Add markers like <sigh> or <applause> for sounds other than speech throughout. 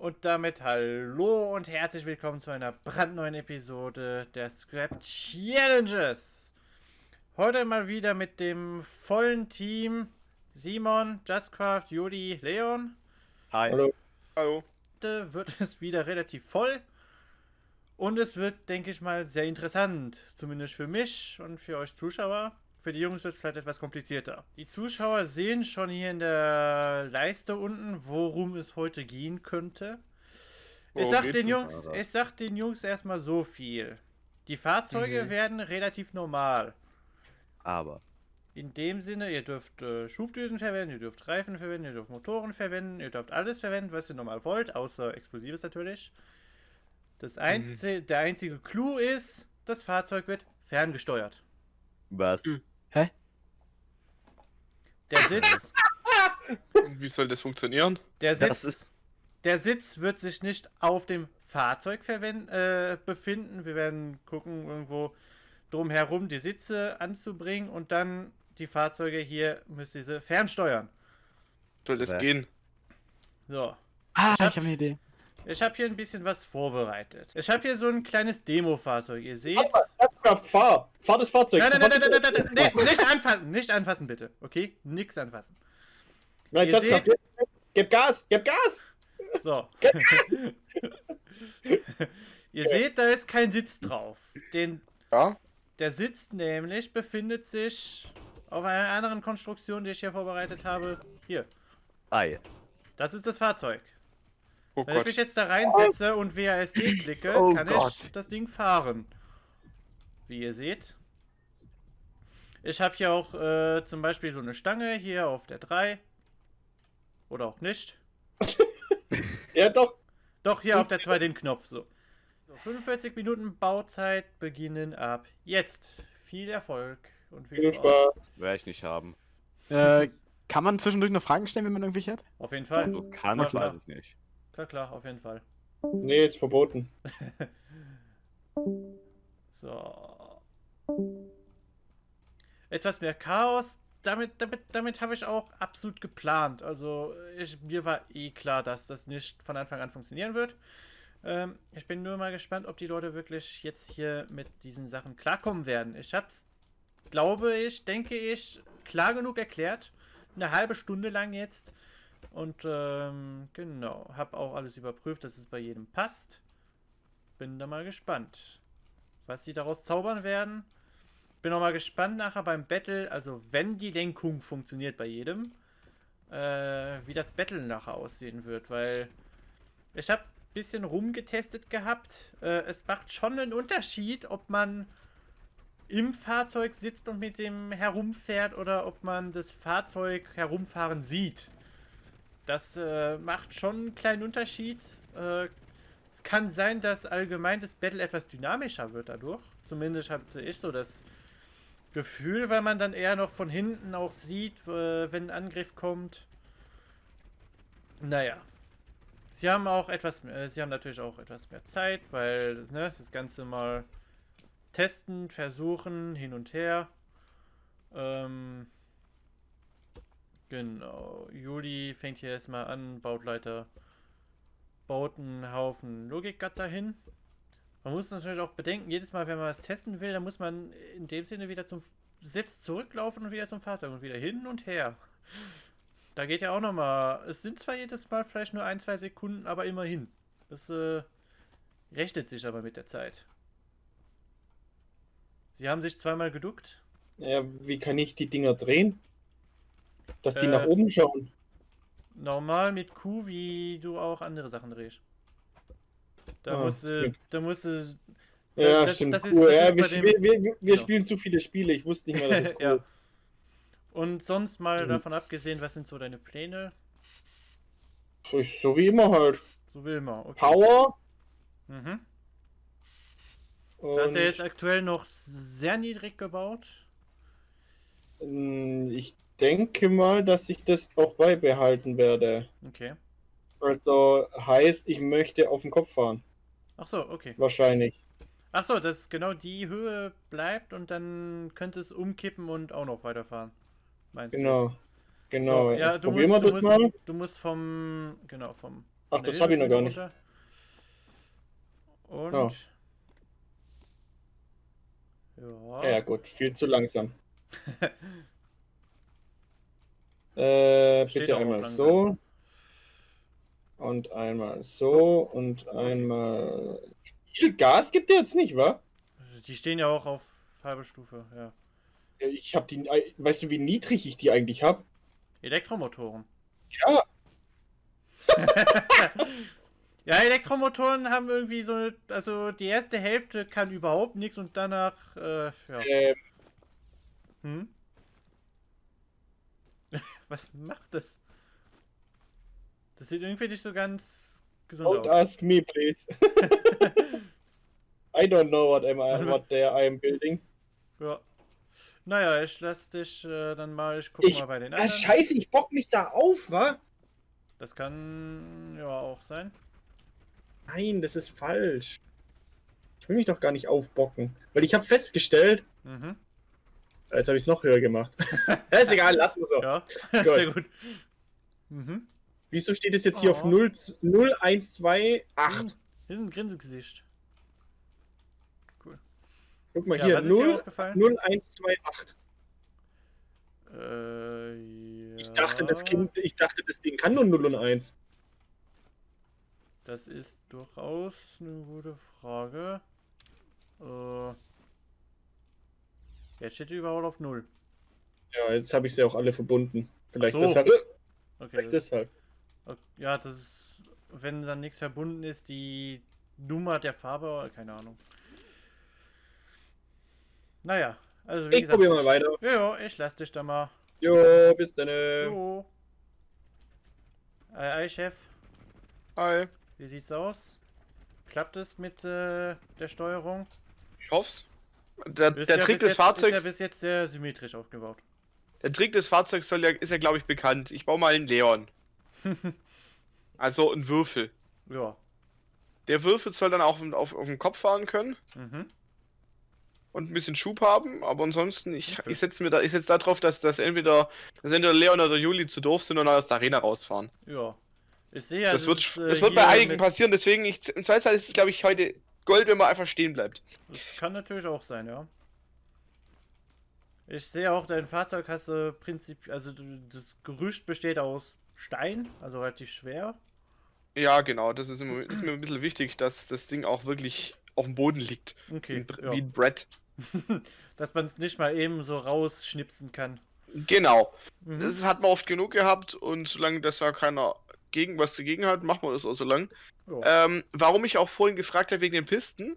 Und damit hallo und herzlich willkommen zu einer brandneuen Episode der Scrap Challenges. Heute mal wieder mit dem vollen Team Simon, Justcraft, Juli, Leon. Hi. Hallo. Hallo. Heute wird <laughs> es wieder relativ voll. Und es wird, denke ich mal, sehr interessant. Zumindest für mich und für euch Zuschauer. Für die Jungs wird es vielleicht etwas komplizierter. Die Zuschauer sehen schon hier in der Leiste unten, worum es heute gehen könnte. Ich sag, den Jungs, ich sag den Jungs erstmal so viel. Die Fahrzeuge Mhm. werden relativ normal. Aber. In dem Sinne, ihr dürft äh, Schubdüsen verwenden, ihr dürft Reifen verwenden, ihr dürft Motoren verwenden, ihr dürft alles verwenden, was ihr normal wollt, außer Explosives natürlich. Das einzige, Der einzige Clou ist, das Fahrzeug wird ferngesteuert. Was? Mhm. Der Sitz, Und wie soll das funktionieren? der Das Sitz, ist- der Sitz wird sich nicht auf dem Fahrzeug äh, befinden. Wir werden gucken, irgendwo drumherum die Sitze anzubringen und dann die Fahrzeuge hier müsst ihr sie fernsteuern. Soll das Wer- gehen? So. Ah, Ich hab- ich habe eine Idee. Ich habe hier ein bisschen was vorbereitet. Ich habe hier so ein kleines Demo-Fahrzeug. Ihr seht. Kraft, fahr! Fahr das Fahrzeug! Nein, nein, nein, nein, nein, nein, nicht anfassen, nicht anfassen, bitte. Okay? Nix anfassen. Nein, Ihr seht- Gib Gas! Gib Gas! So. <laughs> Ihr seht, da ist kein Sitz drauf. Den, Ja? der Sitz nämlich befindet sich auf einer anderen Konstruktion, die ich hier vorbereitet habe. Hier. Ei. Das ist das Fahrzeug. Oh Wenn ich Gott. mich jetzt da reinsetze und WASD klicke, Oh kann ich Gott. das Ding fahren. Wie ihr seht. Ich habe hier auch äh, zum Beispiel so eine Stange hier auf der 3. Oder auch nicht. <laughs> Ja, doch! Doch, hier auf der 2 den Knopf. So. so. 45 Minuten Bauzeit beginnen ab jetzt. Viel Erfolg und viel, Viel Spaß. Spaß! Werde ich nicht haben. Äh, kann man zwischendurch noch Fragen stellen, wenn man irgendwelche hat? Auf jeden Fall. Du kannst, weiß ich nicht. Klar, klar, auf jeden Fall. Nee, ist verboten. <laughs> So. Etwas mehr Chaos. Damit, damit, damit habe ich auch absolut geplant. Also, ich, mir war eh klar, dass das nicht von Anfang an funktionieren wird. Ähm, ich bin nur mal gespannt, ob die Leute wirklich jetzt hier mit diesen Sachen klarkommen werden. Ich habe es, glaube ich, denke ich, klar genug erklärt. Eine halbe Stunde lang jetzt. Und ähm, genau, habe auch alles überprüft, dass es bei jedem passt. Bin da mal gespannt, was sie daraus zaubern werden. Bin auch mal gespannt nachher beim Battle, also wenn die Lenkung funktioniert bei jedem, äh, wie das Battle nachher aussehen wird, weil ich habe ein bisschen rumgetestet gehabt. Äh, es macht schon einen Unterschied, ob man im Fahrzeug sitzt und mit dem herumfährt oder ob man das Fahrzeug herumfahren sieht. Das äh, macht schon einen kleinen Unterschied. Äh, es kann sein, dass allgemein das Battle etwas dynamischer wird dadurch. Zumindest hatte ich so das Gefühl, weil man dann eher noch von hinten auch sieht, äh, wenn ein Angriff kommt. Naja. Sie haben auch etwas mehr, sie haben natürlich auch etwas mehr Zeit, weil ne, das Ganze mal testen, versuchen, hin und her. Ähm, genau. Juli fängt hier erstmal an, baut Leiter, baut einen Haufen Logikgatter hin. Man muss natürlich auch bedenken, jedes Mal, wenn man was testen will, dann muss man in dem Sinne wieder zum Sitz zurücklaufen und wieder zum Fahrzeug und wieder hin und her. Da geht ja auch nochmal. Es sind zwar jedes Mal vielleicht nur ein, zwei Sekunden, aber immerhin. Das äh, rechnet sich aber mit der Zeit. Sie haben sich zweimal geduckt. Ja, wie kann ich die Dinger drehen? Dass die Äh, nach oben schauen. Normal mit Q, wie du auch andere Sachen drehst. Da Ah, musst du, stimmt. da musst du, Ja, das- stimmt. das ist- cool. das ja, wir, dem- wir, wir, wir Genau. spielen zu viele Spiele. Ich wusste nicht mehr, dass es <laughs> cool Ja. ist. Und sonst mal Mhm. davon abgesehen, was sind so deine Pläne? So, so wie immer halt. So will man. Okay. Power. Mhm. Und, Das ist ja jetzt aktuell noch sehr niedrig gebaut. ähm, ich denke mal, dass ich das auch beibehalten werde. Okay. Also heißt, ich möchte auf den Kopf fahren. Ach so, okay. Wahrscheinlich. Ach so, dass genau die Höhe bleibt und dann könnte es umkippen und auch noch weiterfahren. Meinst du Genau. jetzt? Genau. So, ja, Jetzt du probieren musst, wir du das musst, mal. Du musst vom, genau, vom Ach, das habe ich noch gar nicht. Und. Oh. Ja. Ja, gut, viel zu langsam. <laughs> äh, bitte einmal langsam. so. Und einmal so und einmal. Viel Gas gibt der jetzt nicht, wa? Die stehen ja auch auf halbe Stufe, ja. Ich hab die. Weißt du, wie niedrig ich die eigentlich hab? Elektromotoren. Ja. <laughs> ja, Elektromotoren haben irgendwie so eine, also die erste Hälfte kann überhaupt nichts und danach, äh, ja. Ähm, Hm? <laughs> Was macht das? Das sieht irgendwie nicht so ganz gesund don't aus. ask me, please. <laughs> I don't know what am I, what there I am building. ja. Naja, ich lass dich äh, dann mal, ich guck Ich- mal bei den anderen. scheiße, ich bock mich da auf, wa? Das kann ja auch sein. Nein, das ist falsch. Ich will mich doch gar nicht aufbocken. Weil ich habe festgestellt, Mhm. jetzt habe ich es noch höher gemacht. <laughs> <laughs> ist egal, lass mal so. Ja, Gut. sehr gut. Mhm. Wieso steht es jetzt hier auf Oh. 0, 0 1, 2, 8? Hier ist ein Grinsegesicht. Guck mal Ja, hier, was ist dir 0, aufgefallen? 0, 1, 2, 8. Äh, ja. Ich dachte, das Kind, ich dachte, das Ding kann nur 0 und 1. Das ist durchaus eine gute Frage. Äh, jetzt steht die überhaupt auf 0. Ja, jetzt habe ich sie auch alle verbunden. Vielleicht so. deshalb. Okay. Vielleicht Das, deshalb. Okay. Ja, das ist, wenn dann nichts verbunden ist, die Nummer der Farbe, keine Ahnung. Naja, also wie Ich gesagt. probiere mal weiter. Ja, ja, ich lass dich da mal. Jo, bis dann. Jo. Ei, ei, Chef. Hi. Wie sieht's aus? Klappt es mit äh, der Steuerung? Ich hoff's. Der, der ja Trick des jetzt, Ist Fahrzeugs, ja bis jetzt sehr symmetrisch aufgebaut. der Trick des Fahrzeugs soll ja, ist ja glaube ich bekannt. Ich baue mal einen Leon. <laughs> Also einen Würfel. ja. Der Würfel soll dann auch auf, auf dem Kopf fahren können Mhm. und ein bisschen Schub haben, aber ansonsten, ich, Okay. ich setze mir da, ich setze da drauf, dass, dass entweder, dass entweder Leon oder Juli zu doof sind und aus der Arena rausfahren. Ja. Ich sehe ja, das wird, ist, äh, das wird bei einigen mit- passieren, deswegen, ich, im Zweifelsfall ist es, glaube ich, heute Gold, wenn man einfach stehen bleibt. Das kann natürlich auch sein, ja. Ich sehe auch, dein Fahrzeug hast du Prinzip, also das Gerüst besteht aus Stein, also relativ schwer. Ja, genau, das ist, immer, das ist mir ein bisschen wichtig, dass das Ding auch wirklich auf dem Boden liegt. Wie Okay. ein, Bre- Ja. wie ein Brett. <laughs> Dass man es nicht mal eben so rausschnipsen kann. Genau. Mhm. Das hat man oft genug gehabt und solange das ja keiner gegen was dagegen hat, machen wir das auch so lang. Ähm, warum ich auch vorhin gefragt habe wegen den Pisten,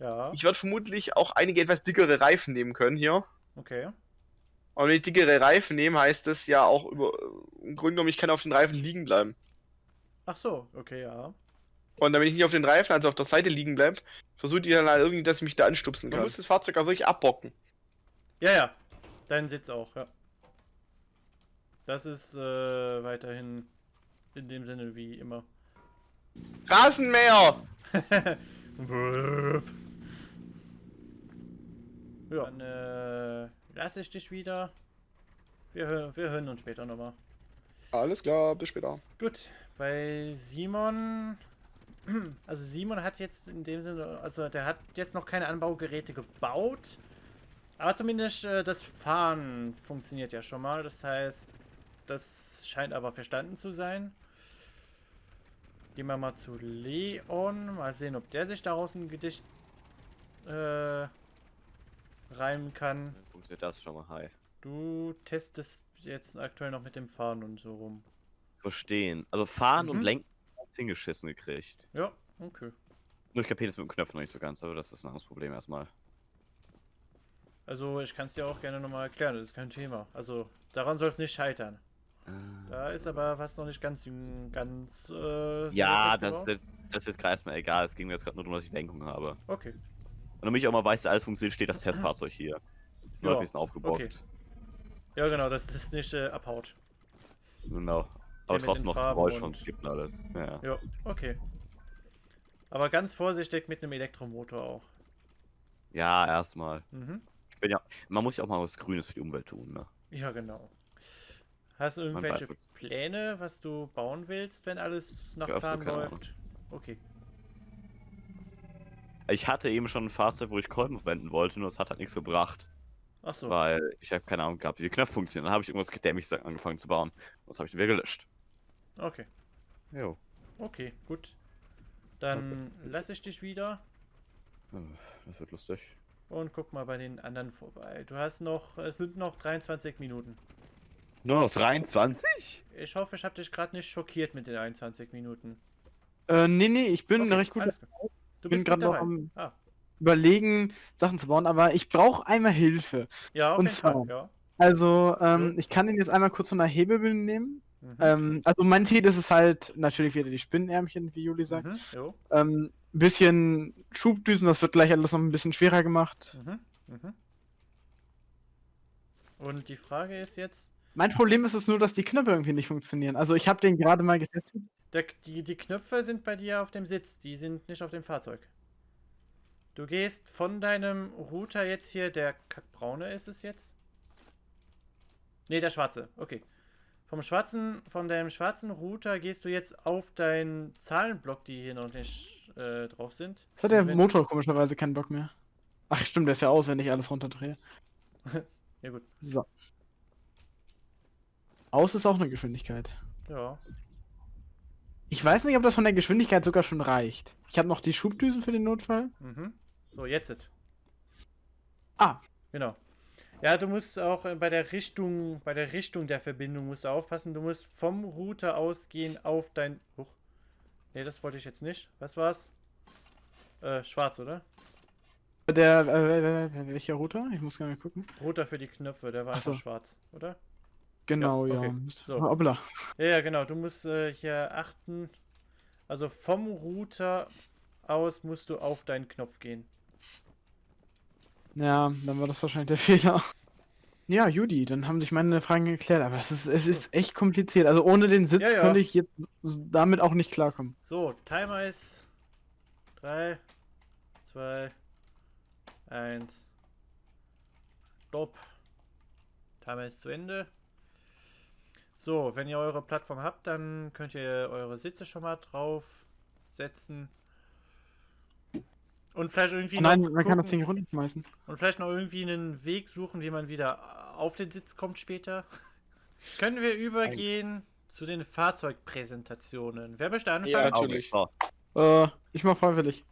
ja, ich werde vermutlich auch einige etwas dickere Reifen nehmen können hier. okay. Und wenn ich dickere Reifen nehme, heißt das ja auch über im Grunde genommen, ich kann auf den Reifen liegen bleiben. Ach so, okay, ja. Und damit ich nicht auf den Reifen, also auf der Seite liegen bleibe, versuche ich dann halt irgendwie, dass ich mich da anstupsen kann. Ja. Man muss das Fahrzeug auch wirklich abbocken. Ja, ja. Dein Sitz auch, ja. Das ist äh, weiterhin in dem Sinne wie immer. Rasenmäher! <laughs> Ja, dann äh, lasse ich dich wieder. Wir, wir hören uns später nochmal. Alles klar, bis später. Gut, bei Simon. <clears throat> Also Simon hat jetzt in dem Sinne, also der hat jetzt noch keine Anbaugeräte gebaut. Aber zumindest äh, das Fahren funktioniert ja schon mal. Das heißt, das scheint aber verstanden zu sein. Gehen wir mal zu Leon. Mal sehen, ob der sich daraus ein Gedicht äh, reimen kann. Dann funktioniert das schon mal. Hi. Du testest jetzt aktuell noch mit dem Fahren und so rum. Verstehen. Also fahren Mhm. und lenken hast hingeschissen gekriegt. Ja, okay. Nur ich kapiere das mit dem Knöpfen noch nicht so ganz, aber das ist ein anderes Problem erstmal. Also ich kann es dir auch gerne nochmal erklären, das ist kein Thema. Also daran soll es nicht scheitern. Da ist aber was noch nicht ganz ganz äh, ja, das, das, das ist jetzt gerade erstmal egal. Es ging mir jetzt gerade nur darum, dass ich Lenkung habe. Okay. Und damit ich auch mal weiß, dass alles funktioniert, steht das Testfahrzeug hier. Nur Ja, ein bisschen aufgebockt. okay. Ja genau, dass es nicht äh, abhaut. Genau. Aber trotzdem noch Farben Geräusch und- Skippen alles. Ja. Ja, okay. Aber ganz vorsichtig mit einem Elektromotor auch. ja, erstmal. Mhm. Ja, man muss ja auch mal was Grünes für die Umwelt tun, ne? Ja, genau. Hast du irgendwelche. Pläne, was du bauen willst, wenn alles nach Plan läuft? Okay. Ich hatte eben schon ein Fahrzeug, wo ich Kolben verwenden wollte, nur es hat halt nichts gebracht. Ach so. Weil ich habe keine Ahnung gehabt, wie die Knöpfe funktionieren. Dann habe ich irgendwas gedämmiges angefangen zu bauen. Das habe ich wieder gelöscht. Okay. Jo. Okay, gut. Dann lasse ich dich wieder Das wird lustig. und guck mal bei den anderen vorbei. Du hast noch, es sind noch 23 Minuten. Nur noch 23? Ich hoffe, ich habe dich gerade nicht schockiert mit den 21 Minuten. Äh, nee, nee, ich bin Okay, recht gut. Du bin bist mit noch am- Ah, überlegen, Sachen zu bauen, aber ich brauche einmal Hilfe. ja, auf Und jeden Fall, zwar- ja. Also, ähm, ich kann ihn jetzt einmal kurz von der Hebebühne nehmen. Mhm. Ähm, also mein Ziel ist es halt natürlich wieder die Spinnenärmchen, wie Juli sagt. Mhm. Ähm, ein bisschen Schubdüsen, das wird gleich alles noch ein bisschen schwerer gemacht. Mhm. Mhm. Und die Frage ist jetzt, Mein Problem ist es nur, dass die Knöpfe irgendwie nicht funktionieren. Also ich habe den gerade mal getestet. Der, die, die Knöpfe sind bei dir auf dem Sitz, die sind nicht auf dem Fahrzeug. Du gehst von deinem Router jetzt hier, der kackbraune ist es jetzt? Ne, der schwarze, okay. Vom schwarzen, von deinem schwarzen Router gehst du jetzt auf deinen Zahlenblock, die hier noch nicht äh, drauf sind. Jetzt hat der Motor komischerweise keinen Bock mehr. Ach stimmt, der ist ja aus, wenn ich alles runterdrehe. <laughs> Ja gut, So. Aus ist auch eine Geschwindigkeit. ja. Ich weiß nicht, ob das von der Geschwindigkeit sogar schon reicht. Ich habe noch die Schubdüsen für den Notfall. Mhm. So, jetzt. it. Ah. Genau. Ja, du musst auch äh, bei der Richtung, bei der Richtung der Verbindung musst du aufpassen. Du musst vom Router ausgehen auf dein. Huch. Nee, das wollte ich jetzt nicht. Was war's? Äh, schwarz, oder? Der, äh, welcher Router? Ich muss gerne gucken. Router für die Knöpfe, der war Ach so. schwarz, oder? Genau, ja. okay. So. So. Hoppla. Ja, ja, genau. Du musst äh, hier achten. Also vom Router aus musst du auf deinen Knopf gehen. Ja, dann war das wahrscheinlich der <laughs> Fehler. Ja, Judy, dann haben sich meine Fragen geklärt, aber es ist, es ist echt kompliziert. Also ohne den Sitz Ja, ja. könnte ich jetzt damit auch nicht klarkommen. So, Timer ist 3, 2, 1. Stopp. Timer ist zu Ende. So, wenn ihr eure Plattform habt, dann könnt ihr eure Sitze schon mal drauf setzen. Und vielleicht irgendwie Oh nein, noch man kann das gucken- Ding runterschmeißen. und vielleicht noch irgendwie einen Weg suchen, wie man wieder auf den Sitz kommt später. <laughs> Können wir übergehen zu den Fahrzeugpräsentationen? Wer möchte anfangen? Ja, natürlich. Äh, ich mach freiwillig.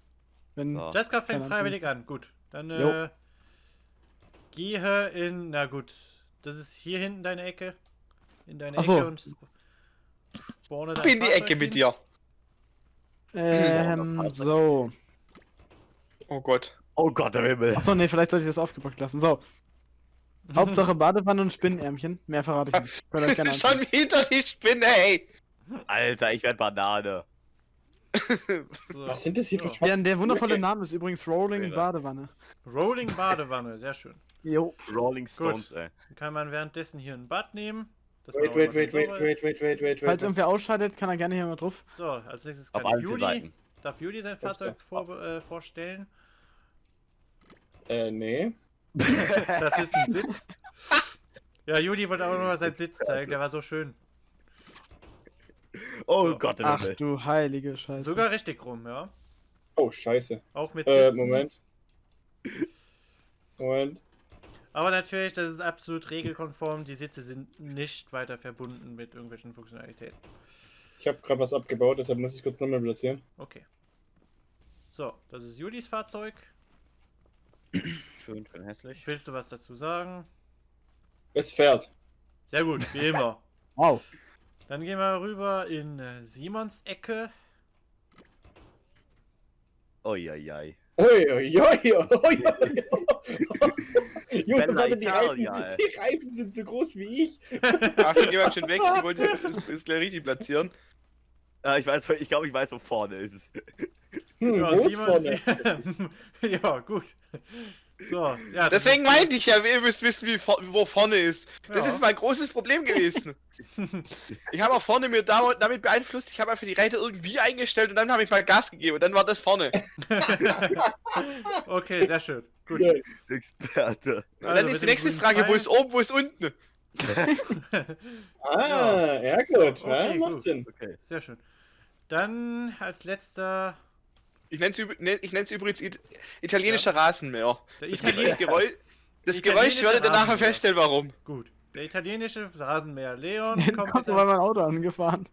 Wenn, so. Jessica fängt freiwillig an. Gut. Dann äh, gehe in. Na gut. Das ist hier hinten deine Ecke. In deine Ach so. Ecke und spawne dein in die Ecke mit dir. ähm, so. Oh Gott. Oh Gott, der Himmel. Achso, nee, vielleicht sollte ich das aufgepackt lassen. So. <laughs> Hauptsache Badewanne und Spinnenärmchen. Mehr verrate ich nicht. <laughs> Könnt ihr euch gerne Schon wieder die Spinne, ey. Alter, ich werd Banane. <laughs> So. Was sind das hier für So. Der, der wundervolle? Name ist übrigens Rolling Fehler. Badewanne. Rolling Badewanne. Sehr schön. Jo. Rolling Stones, ey. Dann kann man währenddessen hier ein Bad nehmen. Wait, wait, wait, wait, wait, wait, wait, wait, Falls irgendwer ausscheidet, kann er gerne hier mal drauf. So, als nächstes Auf kann vier Juli, Seiten. darf Juli sein Fahrzeug vor, äh, vorstellen. Äh, nee. <laughs> Das ist ein <laughs> Sitz. Ja, Juli wollte auch noch mal seinen Sitz zeigen, der war so schön. Oh So. Gott, Ach du heilige Scheiße. Sogar richtig rum, ja. Oh, scheiße. Auch mit Äh, Sitzen. Moment. Moment. Aber natürlich, das ist absolut regelkonform. Die Sitze sind nicht weiter verbunden mit irgendwelchen Funktionalitäten. Ich habe gerade was abgebaut, deshalb muss ich kurz nochmal platzieren. Okay. So, das ist Julis Fahrzeug. <clears throat> Schön, schön hässlich. Willst du was dazu sagen? Es fährt. Sehr gut, wie immer. <laughs> Wow. Dann gehen wir rüber in äh, Simons Ecke. Uiuiui. Ui, ui, ui, ui, ui. Junge, Bella warte, die Reifen, Italia, ey. <laughs> die Reifen sind so groß wie ich. <laughs> Ach, geh mal schon weg. Ich wollte <laughs> es gleich richtig platzieren. Äh, ich weiß, ich glaube, ich weiß, wo vorne ist es. Hm, Ja, wo ist vorne? ja, gut. So, ja. das Deswegen meinte ich ja, ihr müsst wissen, wie, vor- wo vorne ist. Das Ja. ist mein großes Problem gewesen. <laughs> Ich habe auch vorne mir da, damit beeinflusst, ich habe einfach die Räder irgendwie eingestellt und dann habe ich mal Gas gegeben und dann war das vorne. <laughs> okay, sehr schön. Gut. Experte. Und Also dann mit ist die nächste Frage, wo ist oben, wo ist unten? <laughs> Ah, ja, gut. So, ja, okay, macht gut. Sinn. Okay. Sehr schön. Dann als letzter Ich nenne es übrigens it italienischer Rasenmäher. der Das, Italiener. Geräusch, das Geräusch werdet ihr nachher Rasenmäher. feststellen, warum. Gut. Der italienische Rasenmäher Leon kommt kommt der- mein Auto angefahren.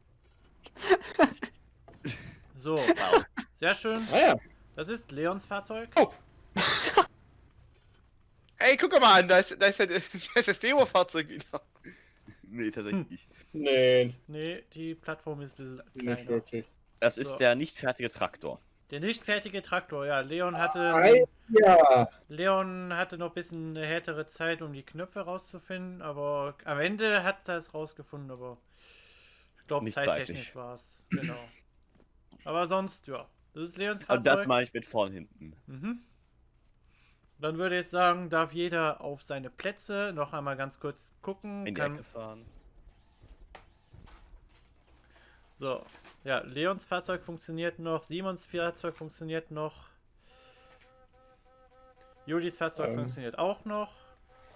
<laughs> So, sehr schön. Ah ja. Das ist Leons Fahrzeug. Oh. <laughs> Ey, guck mal an, da ist, da ist, ja- <laughs> da ist das Demo-Fahrzeug wieder. Nee, tatsächlich nicht. Nee, Nee, die Plattform ist ein bisschen nicht kleiner. wirklich. Das ist So. der nicht fertige Traktor. Der nicht fertige Traktor, ja. Leon hatte, Ei, ja. Leon hatte noch ein bisschen eine härtere Zeit, um die Knöpfe rauszufinden, aber am Ende hat er es rausgefunden, aber ich glaube, Nicht zeittechnisch war es. Genau. aber sonst, ja. Das ist Leons Und Fahrzeug. das mache ich mit vorn hinten. Mhm. Dann würde ich sagen, darf jeder auf seine Plätze noch einmal ganz kurz gucken. In die Kann, Ecke fahren. So, ja, Leons Fahrzeug funktioniert noch, Simons Fahrzeug funktioniert noch, Julis Fahrzeug Ähm. funktioniert auch noch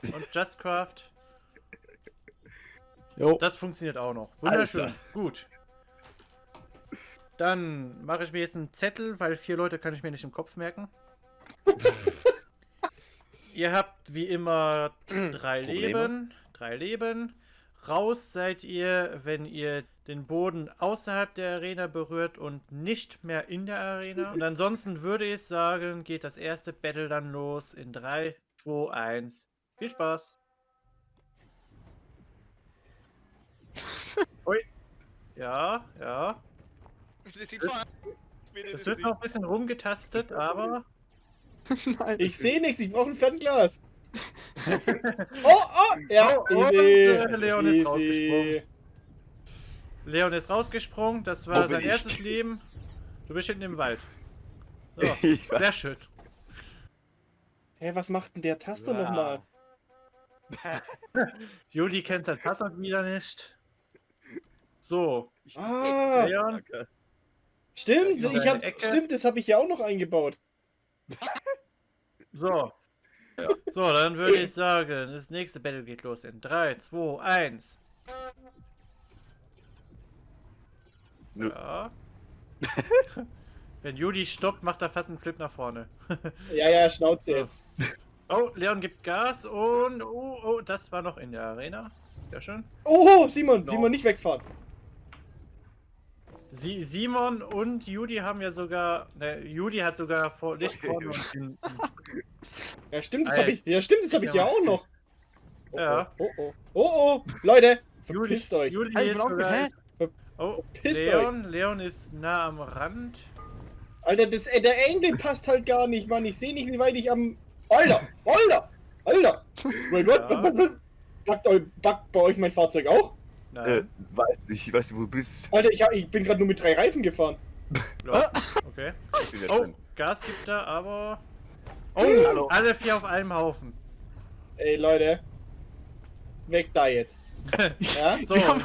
und Justcraft, Jo. das funktioniert auch noch. Wunderschön, Alter. gut. Dann mache ich mir jetzt einen Zettel, weil vier Leute kann ich mir nicht im Kopf merken. <laughs> Ihr habt wie immer drei Probleme? Leben. Drei Leben. Raus seid ihr, wenn ihr den Boden außerhalb der Arena berührt und nicht mehr in der Arena. Und ansonsten würde ich sagen, geht das erste Battle dann los in 3, 2, 1. Viel Spaß. <laughs> Ui. Ja, ja. Das Es wird noch ein bisschen rumgetastet, aber <laughs> Nein. Ich sehe nichts, ich brauche ein Fernglas. <laughs> oh, oh, ja, Oh, und, easy. äh, Leon ist easy. rausgesprungen. Leon ist rausgesprungen. Das war Wo bin sein ich? erstes Leben. Du bist hinten im Wald. So, <laughs> sehr schön. Hä, was macht denn der Taster nochmal? <laughs> Juli kennt sein Passwort wieder nicht. So, Ah, Leon, stimmt, Ja, ich hab, stimmt, das habe ich ja auch noch eingebaut. so. Ja. So, dann würde ich sagen, das nächste Battle geht los in 3, 2, 1. Nö. Ja. <laughs> Wenn Juli stoppt, macht er fast einen Flip nach vorne. <laughs> Ja, ja, Schnauze So. jetzt. Oh, Leon gibt Gas und oh, oh, das war noch in der Arena. Sehr schön. Oh, Simon, No. Simon, nicht wegfahren. Sie, Simon und Judy haben ja sogar, ne, Judy hat sogar vor Licht <laughs> vorne und. Ja, stimmt, das habe ich, ja, stimmt, das habe ich ja auch noch. Oh, <laughs> Ja. Oh, oh, oh, oh, Leute, Judy, verpisst euch. Judy Hey, ist hä? ist, oh, Verpisst Leon, Leon ist nah am Rand. Alter, das, äh, der Engel passt halt gar nicht, Mann. Ich sehe nicht, wie weit ich am. Alter! Alter! Alter! <laughs> Wait, what? Ja. Was, was, was? Backt, bei euch mein Fahrzeug auch? Nein. Äh, weiß nicht, ich weiß nicht, wo du bist. Alter, ich, hab, ich bin gerade nur mit drei Reifen gefahren. Ja, okay. Oh. Gas gibt er, aber. Oh, Hallo. alle vier auf einem Haufen. Ey, Leute. Weg da jetzt. <laughs> Ja? So, Ja,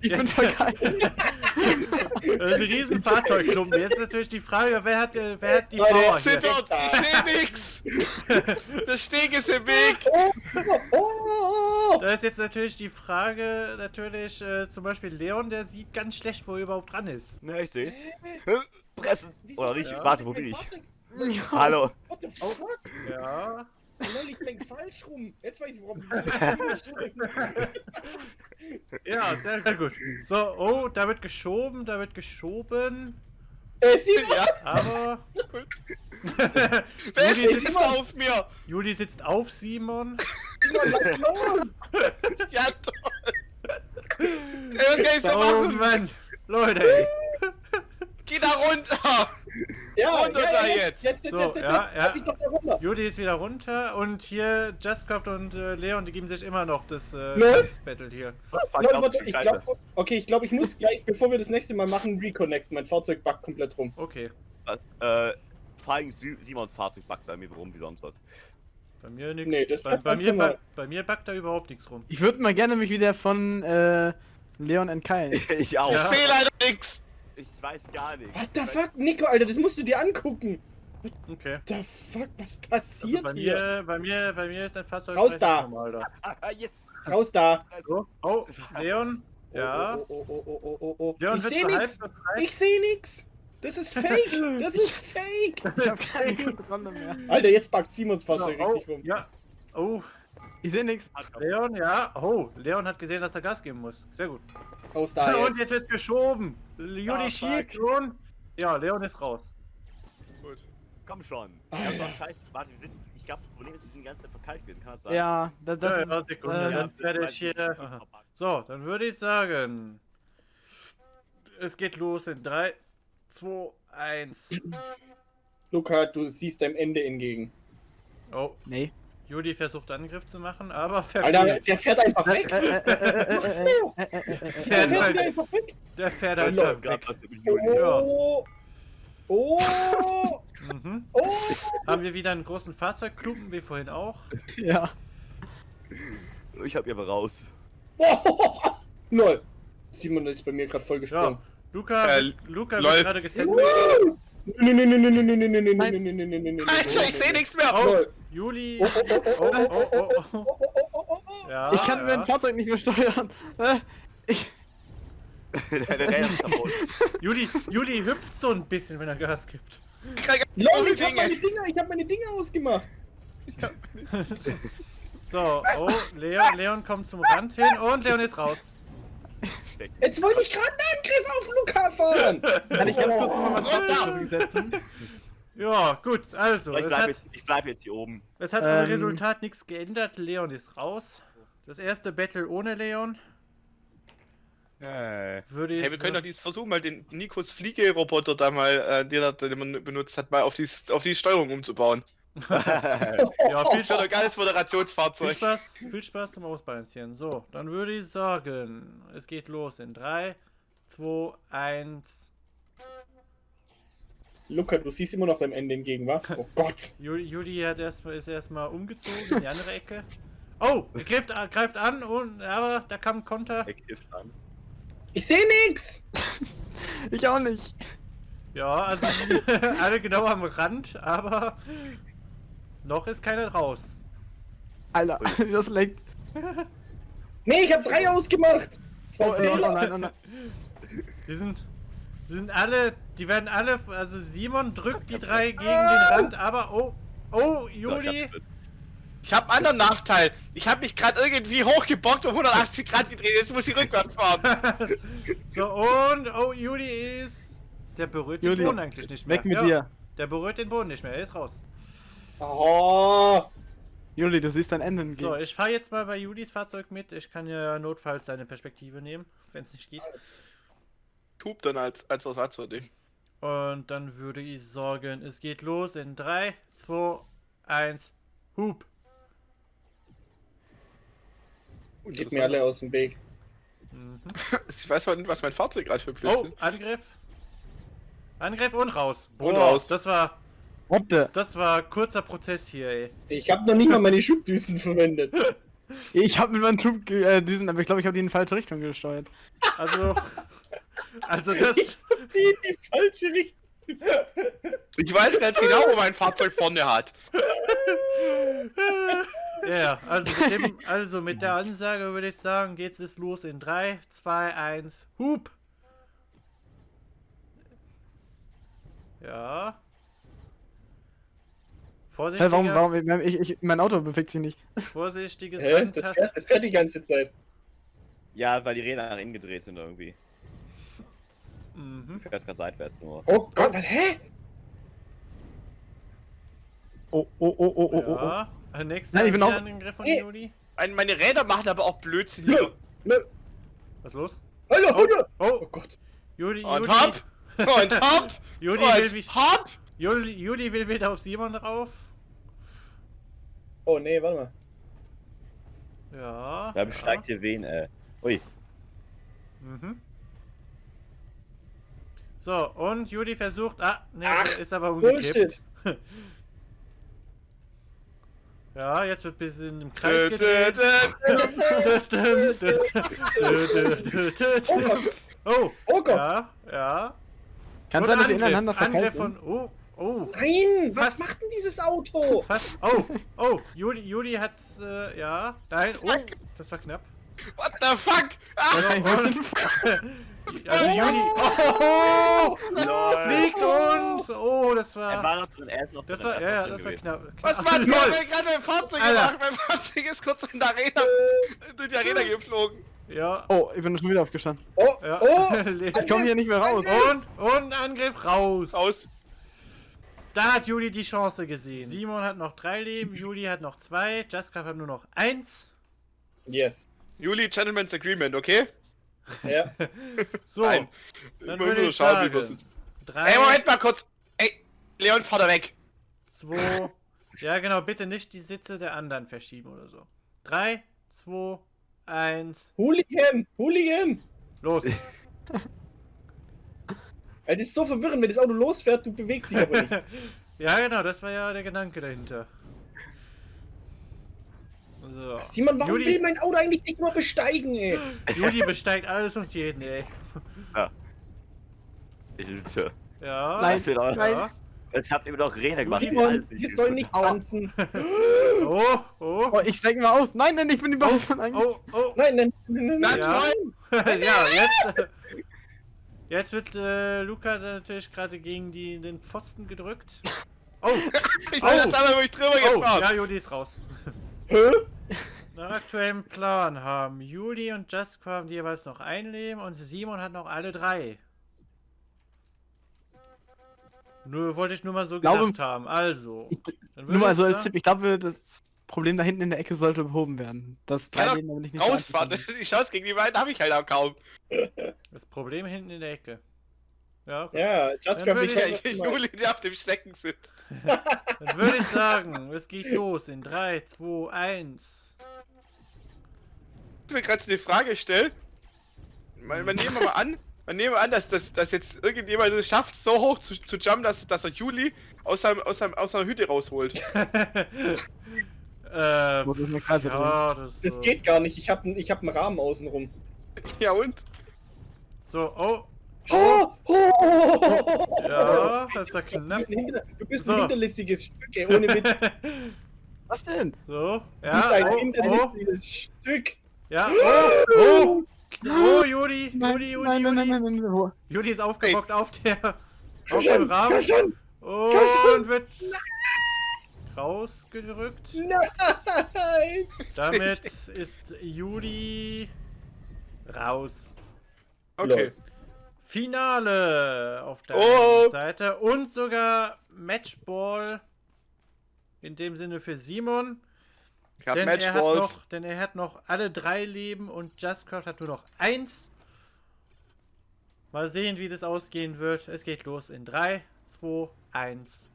ich bin jetzt- voll geil. <laughs> ein riesen Fahrzeugklumpen. Jetzt ist natürlich die Frage, wer hat, äh, wer hat die Leute, Power Sind hier? dort, ich sehe nix! <laughs> Der Steg ist im Weg! Oh, oh, oh, oh. Da ist jetzt natürlich die Frage, natürlich, äh, zum Beispiel Leon, der sieht ganz schlecht, wo er überhaupt dran ist. Na, ich seh's. Pressen. Wieso Oder nicht? Ja. Warte, wo bin ich? <laughs> Hallo. What the fuck? Ja. Lol, ich lenk falsch rum. Jetzt weiß ich, warum ich <laughs> Ja, sehr, sehr gut. So, oh, da wird geschoben, da wird geschoben, Äh, Simon! Ja, aber <laughs> wer ist sitzt- immer auf mir? Juli sitzt auf Simon. Simon, lass los! Ja, toll! Ey, was kann ich da Oh machen? Mann, Leute, ey. Geh da runter! <laughs> Ja, Runter ja, da ja, jetzt. Jetzt, jetzt, So, jetzt, jetzt, ja, jetzt. ja. Lass mich doch da runter. Juli ist wieder runter und hier Justcraft und äh, Leon, die geben sich immer noch das äh, das Battle hier. Leute, ich glaub, okay, ich glaube, ich muss gleich, bevor wir das nächste Mal machen, reconnecten. Mein Fahrzeug backt komplett rum. Okay, Äh, vor allem Simons Fahrzeug backt bei mir rum wie sonst was. bei mir nichts. Nee, das bei, war bei, mir, ba bei mir backt da überhaupt nichts rum. Ich würde mal gerne mich wieder von äh, Leon entkeilen. <laughs> ich auch. Ja. Ich sehe leider nix! Ich weiß gar nicht. What the fuck, Nico, Alter, das musst du dir angucken. Okay. What the fuck, was Also passiert bei hier? mir, bei mir, bei mir ist dein Fahrzeug Raus da. normal. Ah, yes. Raus da. So. Oh, Leon. Oh, Ja. Oh, oh, oh, oh, oh, oh, oh. Leon Ich sehe halb nix. Ich sehe nix. Das ist fake. <laughs> Das ist fake. Ich habe keine <laughs> Kontrolle mehr. Alter, jetzt packt Simons So, Fahrzeug oh, richtig rum. Ja. Oh, Ich sehe nichts. Leon, ja. Oh, Leon hat gesehen, dass er Gas geben muss. Sehr gut. Raus da <laughs> und jetzt. jetzt wird geschoben. Juli Ah, schiebt und. Ja, Leon ist raus. Gut. Komm schon. Alter. Ja, das war scheiße. Warte, wir sind. Ich glaube, das Problem ist, wir sind die ganze Zeit verkalt gewesen. Kann das sein? Ja, das, das ja, ist, ja, Sekunde, ähm, dann werde ich hier. So, dann würde ich sagen. Es geht los in 3, 2, 1. Luca, du siehst deinem Ende entgegen. Oh, Nee. Juli versucht Angriff zu machen, aber Alter, verfehlt. der fährt einfach weg. Äh, äh, äh, äh, äh, äh, äh, äh, Der äh. fährt halt- einfach weg. Der fährt einfach weg. Ja. Oh. Oh. Mhm. Oh. Haben wir wieder einen großen Fahrzeugklumpen, wie vorhin auch. Ja. Ich hab ihr aber raus. Oh. Null. Simon ist bei mir gerade voll Ja, gesprungen. Luca, Äh, Luca lol. wird gerade gesendet. Woo. Nee, nee, nee, nee, nee, nee, nee, nee, nee, Nein. nee, nee, nee, nee, nee, nee, Alter, ich sehe nichts mehr. Oh, Null. Juli. Oh, oh, oh, Oh, oh, oh, oh, oh. oh, oh, oh, oh, oh. Ja, Ich kann ja. mein Fahrzeug nicht mehr steuern. Ich, Deine Räder sind kaputt. Juli, Juli hüpft so ein bisschen, wenn er Gas gibt. Lol, ich hab meine Dinger, ich hab meine Dinger ausgemacht. <laughs> So, oh, Leon, Leon kommt zum Rand hin und Leon ist raus. Jetzt wollte ich gerade einen Angriff auf Luca fahren. <laughs> kann ich ganz kurz Oh. mal mein Fahrzeug zurücksetzen? Ja, gut, also, So, ich es bleib hat, jetzt, ich bleib jetzt hier oben. es hat am Ähm. Resultat nichts geändert. Leon ist raus. Das erste Battle ohne Leon Äh. würde. Hey, wir können doch dieses versuchen, mal den Nikos Fliegeroboter da mal, äh, den, er, den man benutzt hat, mal auf die, auf die Steuerung umzubauen. <laughs> <laughs> ja, viel, ein geiles viel Moderationsfahrzeug. Spaß, viel Spaß zum Ausbalancieren. So, dann würde ich sagen, es geht los in 3, 2, 1. Luca, du siehst immer noch deinem Ende entgegen, wa? Oh <laughs> Gott. Juli hat erst, ist erstmal umgezogen in die andere Ecke. Oh, er greift, greift an und aber da kam ein Konter. Er kifft an. Ich sehe nix. <laughs> Ich auch nicht. Ja, also <laughs> alle genau am Rand, aber noch ist keiner raus. Alter, das leckt. Nee, ich hab drei ausgemacht. Zwei Oh, oh, oh Fehler. nein, oh nein. Die sind, die sind alle, die werden alle, also Simon drückt die drei gegen den Rand, aber oh, oh, Juli, Ich habe einen anderen Nachteil. Ich habe mich gerade irgendwie hochgebockt und 180 Grad gedreht. Jetzt muss ich rückwärts fahren. <laughs> so und, oh, Juli ist, der berührt den Juli, Boden eigentlich nicht mehr. Weg mit ja, dir. Der berührt den Boden nicht mehr, er ist raus. Oh. Juli, du siehst dein Ende So, ich fahre jetzt mal bei Julis Fahrzeug mit. Ich kann ja notfalls seine Perspektive nehmen, wenn es nicht geht. Tub dann als, als Ersatz für dich. Und dann würde ich sagen, es geht los in 3, 2, 1, Hub. Geht mir alle aus dem Weg. Mhm. <laughs> Ich weiß aber nicht, was mein Fahrzeug gerade für Blödsinn Oh, Angriff. Angriff und raus. Und raus. Das war, What the? das war kurzer Prozess hier, ey. Ich habe noch nicht mal meine Schubdüsen <laughs> verwendet. Ich habe mit meinem Schub ge- äh, aber ich glaube, ich habe die in die falsche Richtung gesteuert. Also, also das, Die in die falsche Richtung. Ich weiß ganz genau, wo mein Fahrzeug vorne hat. ja, also mit, dem, also mit der Ansage würde ich sagen, geht's es los in 3, 2, 1, Hub. Ja. Hä, Vorsichtiger, warum, warum, ich, ich, mein Auto bewegt sich nicht. vorsichtiges Hä? Das Randtasten. fährt, das fährt die ganze Zeit. Ja, weil die Räder nach innen gedreht sind irgendwie. Mhm. Du fährst gerade seitwärts nur. Oh Gott, was, hä? Oh, oh, oh, oh, oh, oh. oh. Ja. Nächster Nein, ich bin auch- ein Angriff von Ey. Juli. Ein- Meine Räder machen aber auch Blödsinn Nö, hier. nö. Was ist los? Hallo, hallo. Oh, Oh Gott. Juli, Und Juli, hopp! <laughs> Und hopp! Juli will, Und mich, hopp! Juli, Juli will wieder auf Simon drauf. Oh nee, warte mal. Ja. Wer besteigt hier wen, äh? Ui. Mhm. So, und Juli versucht. Ah, ne, ist aber umgekippt. <laughs> Ja, jetzt wird ein bisschen im Kreis gedreht. <laughs> oh, Oh Gott. ja, ja. Kann Und sein, dass sie Angriff, ineinander Angriff von. Oh, Oh, Nein, was Was? macht denn dieses Auto? fast. Oh, oh, Juli, Juli hat, äh, ja, nein, oh, das war knapp. What the fuck? Ah, <laughs> Also Juli, oh, Lol. fliegt uns. Oh, das Er war, war noch drin, er ist noch das drin. war, ist ja, ja, noch das drin war gewesen. knapp. was war <laughs> Lol. das? Ich gerade mein Fahrzeug Alter. gemacht. Mein Fahrzeug ist kurz in der Arena, <laughs> durch die Arena geflogen. Ja, Oh, ich bin schon wieder aufgestanden. Oh, ja. oh, <laughs> Ich komme hier nicht mehr raus. Und, und Angriff raus. Aus. Da hat Juli die Chance gesehen. Simon hat noch drei Leben, Juli hat noch zwei, Jaska hat nur noch eins. yes. Juli, Gentleman's Agreement, okay? Ja. <laughs> So, Nein. dann Ich würde nur ich schauen, wie wir sagen, sind. drei, Ey, Moment mal kurz. Ey, Leon, fahr da weg. zwei, ja genau, bitte nicht die Sitze der anderen verschieben oder so. Drei, zwei, eins, Hooligan, Hooligan. los. <laughs> Das ist so verwirrend, wenn das Auto losfährt, du bewegst dich aber nicht. <laughs> ja genau, das war ja der Gedanke dahinter. So. Simon, warum Juli- will mein Auto eigentlich nicht mal besteigen, ey? Juli besteigt alles und jeden, ey. Hilfe. Ja. Nein, auch- ja. Jetzt habt ihr mir doch Rede gemacht. Simon, wir sollen nicht tanzen. <laughs> Oh, oh, Oh, ich steig mal aus. Nein, nein, ich bin überhaupt schon eigentlich. oh, oh. Nein, nein, nein, nein, Nein, Ja. nein. <laughs> ja, jetzt. Äh, jetzt wird äh, Luca natürlich gerade gegen die, den Pfosten gedrückt. Oh, <laughs> Ich bin das einmal wirklich drüber oh, gefahren. ja, Juli ist raus. Hä? Nach aktuellem Plan haben Juli und Jasko haben jeweils noch ein Leben und Simon hat noch alle drei. Nur wollte ich nur mal so Glaube- gedacht haben. Also. dann Nur mal ich so als Tipp, ich glaube, das Problem da hinten in der Ecke sollte behoben werden. Das drei doch Leben ich nicht Rausfahren. <laughs> Die Chance gegen die beiden habe ich halt auch kaum. Das Problem hinten in der Ecke. Ja, gut. Ja, Just Dann Ja, ich- die <laughs> Juli, die auf dem Stecken sind. <laughs> Dann würde ich sagen, es geht los in 3, 2, 1. Ich mir gerade so die Frage stellt. Man, man nehmen wir mal an, man nehmen wir an, dass, dass, dass jetzt irgendjemand es schafft, so hoch zu, zu jumpen, dass, dass er Juli aus, seinem, aus, seinem, aus seiner Hütte rausholt. <laughs> äh, Muss ich eine drehen. ja, das, Das so. geht gar nicht. Ich habe ich hab einen Rahmen außenrum. Ja und? So, oh, Oh, oh, oh, oh, oh, oh. ja, das war Du knapp. bist ein, du bist So. ein hinterlistiges Stück, ey, ohne Witz. <laughs> Was denn? so, Du bist ja, ein oh, oh, hinterlistiges Stück. ja, oh, oh, oh, Juli, Nein, Juli, Juli, nein, nein, nein, Juli. nein, nein, wo- Juli ist aufgebockt auf der, auf dem Rahmen und wird rausgerückt. Nein. <laughs> Damit ist Juli raus. Okay. Finale auf der Oh. Seite und sogar Matchball in dem Sinne für Simon. Ich hab Denn er, hat Matchballs. noch, denn er hat noch alle drei Leben und Justcraft hat nur noch eins. Mal sehen, wie das ausgehen wird. Es geht los in 3, 2, 1.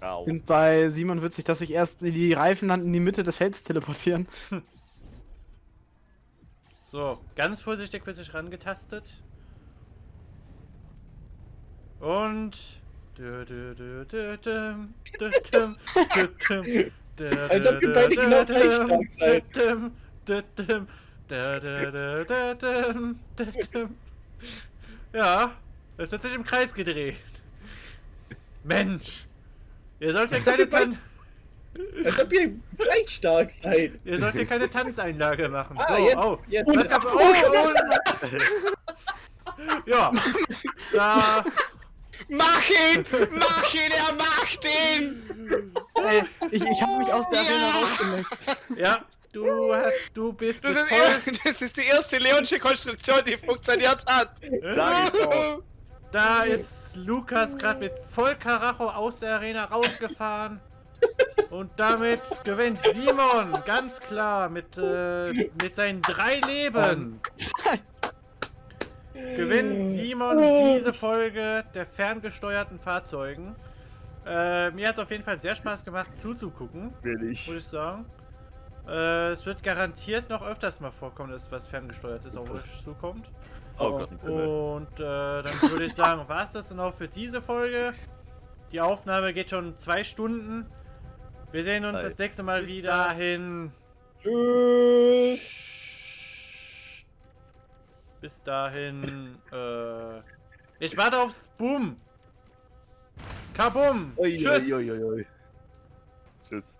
Au. sind bei Simon witzig, dass sich erst die Reifen dann in die Mitte des Felds teleportieren. <laughs> So, ganz vorsichtig wird sich rangetastet. Und. Als ob ihr beide genau gleich stark seid. Ja, es wird sich im Kreis gedreht. Mensch! Ihr sollt ja Als ob keine, Tan Als ob ihr gleich stark seid. ihr sollt ja keine Tanzeinlage machen. Ah, so, jetzt, oh. jetzt. Was gab's? Oh, oh, ja, da. Mach ihn! Mach ihn! Er macht ihn! Ey, ich, ich habe mich aus der Ja. Arena rausgelegt. Ja, du hast, du bist Das ist, voll, er- das ist die erste Leonsche Konstruktion, die funktioniert hat. Sag doch. Da ist Lukas gerade mit voll Karacho aus der Arena rausgefahren. Und damit gewinnt Simon ganz klar mit, äh, mit seinen drei Leben. Gewinnt Simon diese Folge der ferngesteuerten Fahrzeugen. Äh, mir hat es auf jeden Fall sehr Spaß gemacht zuzugucken, Will ich. muss ich sagen. Äh, es wird garantiert noch öfters mal vorkommen, dass was ferngesteuertes auf euch zukommt. Oh Gott. Und äh, dann würde ich sagen, war es das dann auch für diese Folge. Die Aufnahme geht schon zwei Stunden. Wir sehen uns Hi. das nächste Mal Bis wieder dann. hin. Tschüss. Bis dahin. Äh, ich warte aufs Boom. Kabum! Ui, Tschüss! ui, ui. Tschüss.